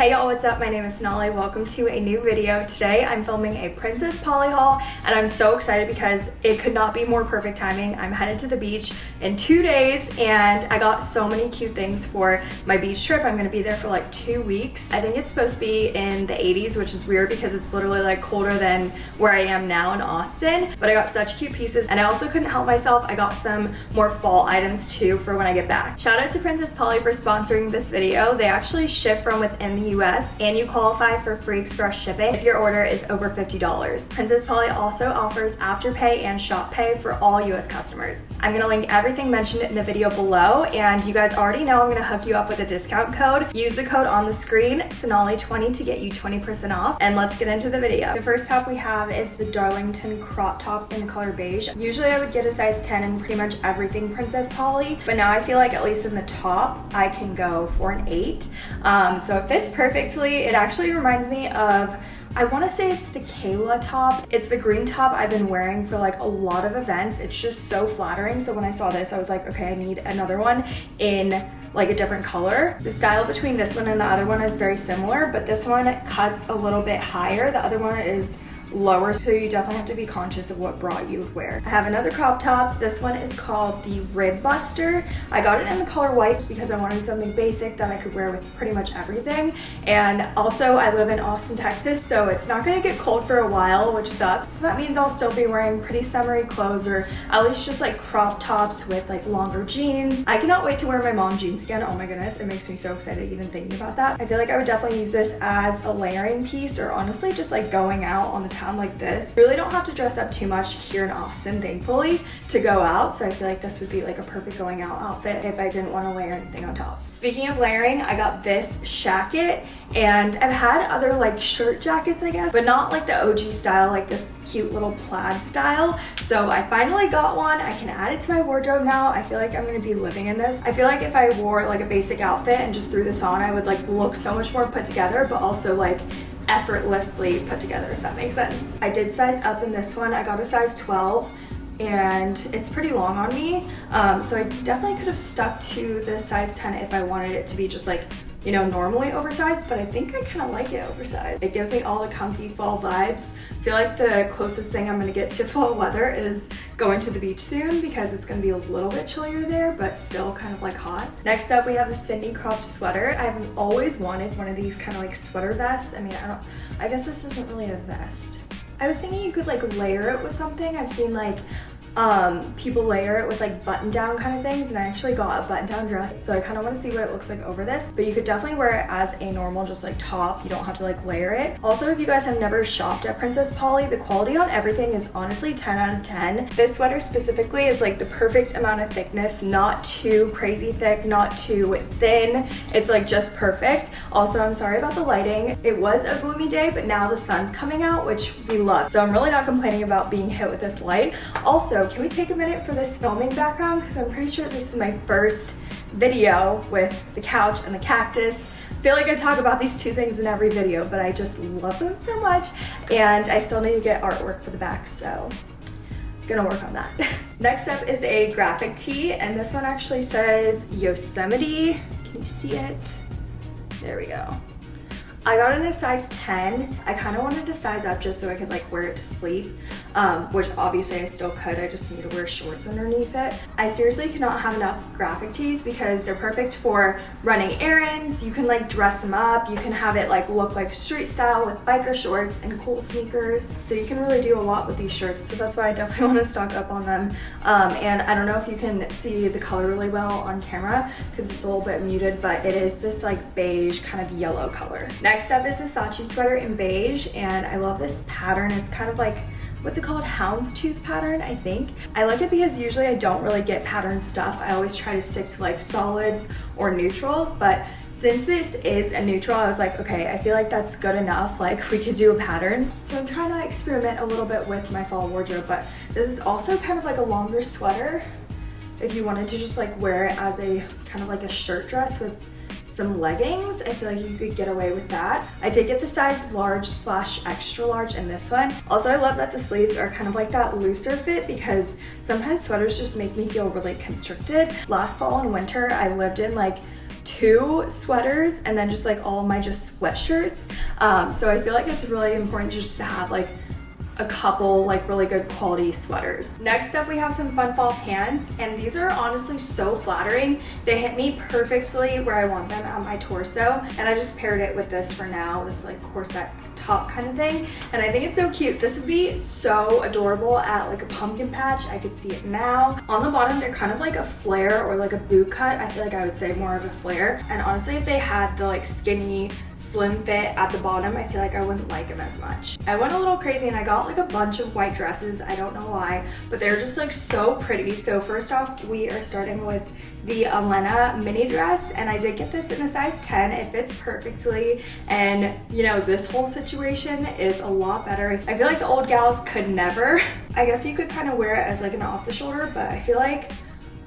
Hey y'all, what's up? My name is Sonali. Welcome to a new video. Today I'm filming a Princess Polly haul and I'm so excited because it could not be more perfect timing. I'm headed to the beach in two days and I got so many cute things for my beach trip. I'm gonna be there for like two weeks. I think it's supposed to be in the 80s, which is weird because it's literally like colder than where I am now in Austin. But I got such cute pieces and I also couldn't help myself. I got some more fall items too for when I get back. Shout out to Princess Polly for sponsoring this video. They actually ship from within the US and you qualify for free express shipping if your order is over $50. Princess Polly also offers Afterpay and Shop Pay for all US customers. I'm gonna link everything mentioned in the video below and you guys already know I'm gonna hook you up with a discount code. Use the code on the screen, Sonali20 to get you 20% off and let's get into the video. The first top we have is the Darlington crop top in the color beige. Usually I would get a size 10 in pretty much everything Princess Polly, but now I feel like at least in the top I can go for an 8. Um, so it fits perfectly it actually reminds me of I want to say it's the Kayla top. It's the green top I've been wearing for like a lot of events. It's just so flattering. So when I saw this, I was like, okay, I need another one in like a different color. The style between this one and the other one is very similar, but this one cuts a little bit higher. The other one is lower so you definitely have to be conscious of what bra you would wear. I have another crop top. This one is called the Rib Buster. I got it in the color white because I wanted something basic that I could wear with pretty much everything. And also I live in Austin, Texas, so it's not gonna get cold for a while, which sucks. So that means I'll still be wearing pretty summery clothes or at least just like crop tops with like longer jeans. I cannot wait to wear my mom jeans again. Oh my goodness, it makes me so excited even thinking about that. I feel like I would definitely use this as a layering piece or honestly just like going out on the town like this. Really don't have to dress up too much here in Austin, thankfully, to go out. So I feel like this would be like a perfect going out outfit if I didn't want to layer anything on top. Speaking of layering, I got this shacket and I've had other like shirt jackets, I guess, but not like the OG style, like this cute little plaid style. So I finally got one. I can add it to my wardrobe now. I feel like I'm gonna be living in this. I feel like if I wore like a basic outfit and just threw this on, I would like look so much more put together, but also like effortlessly put together, if that makes sense. I did size up in this one. I got a size 12 and it's pretty long on me. Um, so I definitely could have stuck to the size 10 if I wanted it to be just like you know, normally oversized, but I think I kind of like it oversized. It gives me all the comfy fall vibes. I feel like the closest thing I'm gonna get to fall weather is going to the beach soon because it's gonna be a little bit chillier there, but still kind of like hot. Next up, we have the Cindy cropped sweater. I've always wanted one of these kind of like sweater vests. I mean, I don't, I guess this isn't really a vest. I was thinking you could like layer it with something. I've seen like um, people layer it with like button down kind of things and I actually got a button down dress so I kind of want to see what it looks like over this but you could definitely wear it as a normal just like top you don't have to like layer it. Also if you guys have never shopped at Princess Polly the quality on everything is honestly 10 out of 10 this sweater specifically is like the perfect amount of thickness not too crazy thick not too thin. It's like just perfect. Also I'm sorry about the lighting. It was a gloomy day but now the sun's coming out which we love. So I'm really not complaining about being hit with this light. Also can we take a minute for this filming background? Because I'm pretty sure this is my first video with the couch and the cactus. I feel like I talk about these two things in every video, but I just love them so much. And I still need to get artwork for the back, so I'm gonna work on that. Next up is a graphic tee, and this one actually says Yosemite. Can you see it? There we go. I got it in a size 10. I kind of wanted to size up just so I could like wear it to sleep, um, which obviously I still could. I just need to wear shorts underneath it. I seriously cannot have enough graphic tees because they're perfect for running errands. You can like dress them up. You can have it like look like street style with biker shorts and cool sneakers. So you can really do a lot with these shirts. So that's why I definitely want to stock up on them. Um, and I don't know if you can see the color really well on camera because it's a little bit muted, but it is this like beige kind of yellow color. Next up is the Sachi sweater in beige, and I love this pattern. It's kind of like what's it called houndstooth pattern i think. I like it because usually i don't really get pattern stuff. I always try to stick to like solids or neutrals but since this is a neutral i was like okay i feel like that's good enough. Like we could do a pattern. So i'm trying to experiment a little bit with my fall wardrobe but this is also kind of like a longer sweater. If you wanted to just like wear it as a kind of like a shirt dress with some leggings. I feel like you could get away with that. I did get the size large slash extra large in this one. Also, I love that the sleeves are kind of like that looser fit because sometimes sweaters just make me feel really constricted. Last fall and winter, I lived in like two sweaters and then just like all my just sweatshirts. Um, so I feel like it's really important just to have like a couple like really good quality sweaters. Next up we have some fun fall pants and these are honestly so flattering. They hit me perfectly where I want them on my torso and I just paired it with this for now, this like corset top kind of thing and I think it's so cute. This would be so adorable at like a pumpkin patch. I could see it now. On the bottom they're kind of like a flare or like a boot cut. I feel like I would say more of a flare and honestly if they had the like skinny slim fit at the bottom I feel like I wouldn't like them as much. I went a little crazy and I got like a bunch of white dresses. I don't know why but they're just like so pretty. So first off we are starting with the Elena mini dress and I did get this in a size 10. It fits perfectly and you know this whole situation is a lot better. I feel like the old gals could never. I guess you could kind of wear it as like an off the shoulder but I feel like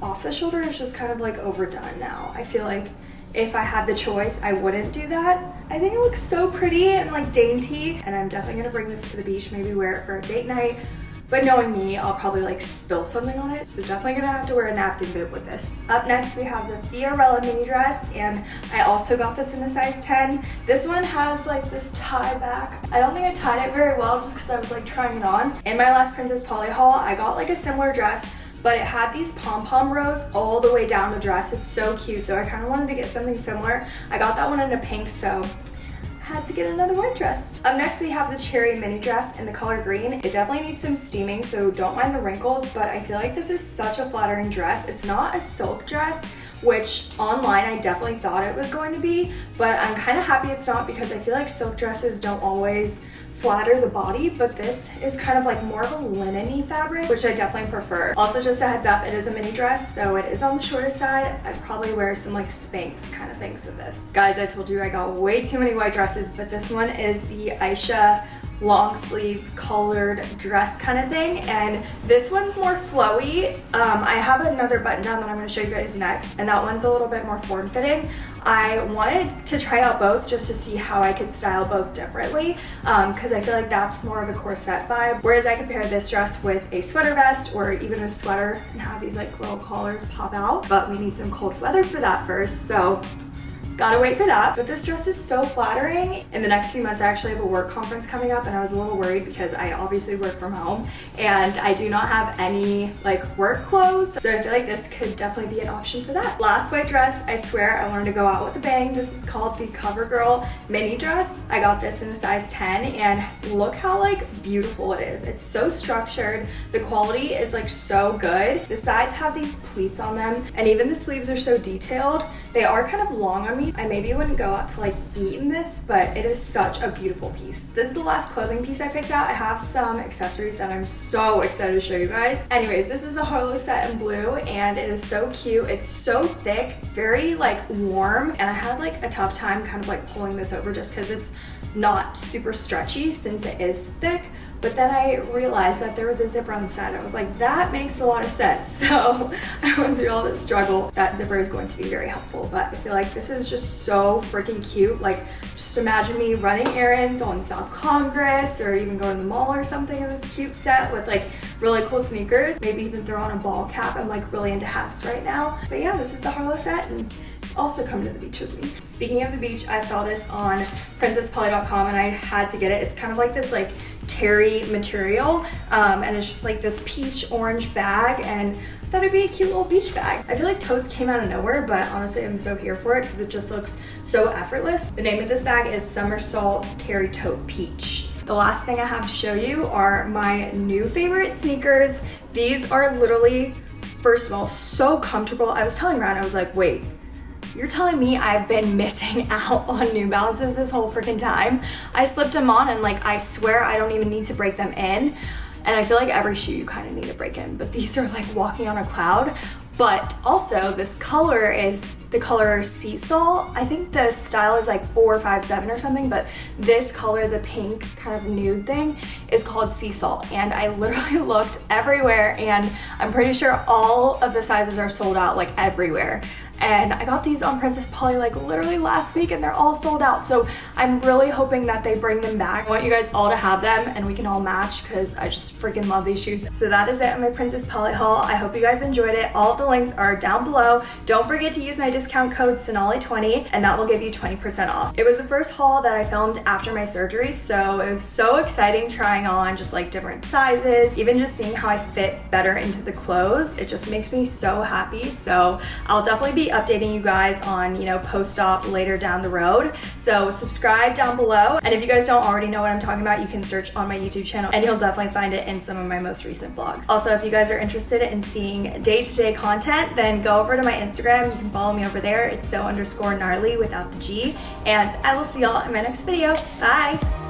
off the shoulder is just kind of like overdone now. I feel like if I had the choice, I wouldn't do that. I think it looks so pretty and like dainty and I'm definitely gonna bring this to the beach, maybe wear it for a date night but knowing me, I'll probably like spill something on it. So definitely gonna have to wear a napkin bib with this. Up next, we have the Fiorella mini dress. And I also got this in a size 10. This one has like this tie back. I don't think I tied it very well just because I was like trying it on. In my last Princess Polly haul, I got like a similar dress but it had these pom-pom rows all the way down the dress. It's so cute, so I kind of wanted to get something similar. I got that one in a pink, so I had to get another white dress. Up next we have the cherry mini dress in the color green. It definitely needs some steaming so don't mind the wrinkles but I feel like this is such a flattering dress. It's not a silk dress which online I definitely thought it was going to be but I'm kind of happy it's not because I feel like silk dresses don't always flatter the body, but this is kind of like more of a linen-y fabric, which I definitely prefer. Also, just a heads up, it is a mini dress, so it is on the shorter side. I'd probably wear some like Spanx kind of things with this. Guys, I told you I got way too many white dresses, but this one is the Aisha long sleeve colored dress kind of thing and this one's more flowy. Um, I have another button down that I'm going to show you guys next and that one's a little bit more form-fitting I wanted to try out both just to see how I could style both differently because um, I feel like that's more of a corset vibe. Whereas I could pair this dress with a sweater vest or even a sweater and have these like little collars pop out but we need some cold weather for that first so Gotta wait for that. But this dress is so flattering. In the next few months, I actually have a work conference coming up and I was a little worried because I obviously work from home and I do not have any like work clothes. So I feel like this could definitely be an option for that. Last white dress, I swear I wanted to go out with a bang. This is called the CoverGirl mini dress. I got this in a size 10 and look how like beautiful it is. It's so structured. The quality is like so good. The sides have these pleats on them and even the sleeves are so detailed. They are kind of long on me I maybe wouldn't go out to like eat in this, but it is such a beautiful piece. This is the last clothing piece I picked out. I have some accessories that I'm so excited to show you guys. Anyways, this is the Harlow set in blue and it is so cute. It's so thick, very like warm. And I had like a tough time kind of like pulling this over just because it's not super stretchy since it is thick but then I realized that there was a zipper on the side. I was like, that makes a lot of sense. So I went through all this struggle. That zipper is going to be very helpful, but I feel like this is just so freaking cute. Like, just imagine me running errands on South Congress or even going to the mall or something in this cute set with like really cool sneakers. Maybe even throw on a ball cap. I'm like really into hats right now. But yeah, this is the Harlow set and also come to the beach with me. Speaking of the beach, I saw this on princesspolly.com and I had to get it. It's kind of like this like terry material um, and it's just like this peach orange bag and I thought it'd be a cute little beach bag. I feel like Toast came out of nowhere but honestly I'm so here for it because it just looks so effortless. The name of this bag is Somersault Terry Tote Peach. The last thing I have to show you are my new favorite sneakers. These are literally, first of all, so comfortable. I was telling Ryan, I was like, wait, you're telling me I've been missing out on New Balances this whole freaking time? I slipped them on and like, I swear I don't even need to break them in. And I feel like every shoe you kind of need to break in, but these are like walking on a cloud. But also this color is the color sea salt. I think the style is like four, five, seven or something, but this color, the pink kind of nude thing is called sea salt. And I literally looked everywhere and I'm pretty sure all of the sizes are sold out like everywhere. And I got these on Princess Polly like literally last week and they're all sold out. So I'm really hoping that they bring them back. I want you guys all to have them and we can all match because I just freaking love these shoes. So that is it on my Princess Polly haul. I hope you guys enjoyed it. All the links are down below. Don't forget to use my discount code Sonali20 and that will give you 20% off. It was the first haul that I filmed after my surgery, so it was so exciting trying on just like different sizes, even just seeing how I fit better into the clothes. It just makes me so happy. So I'll definitely be updating you guys on, you know, post-op later down the road. So subscribe down below. And if you guys don't already know what I'm talking about, you can search on my YouTube channel and you'll definitely find it in some of my most recent vlogs. Also, if you guys are interested in seeing day-to-day -day content, then go over to my Instagram. You can follow me over there. It's so underscore gnarly without the G. And I will see y'all in my next video. Bye!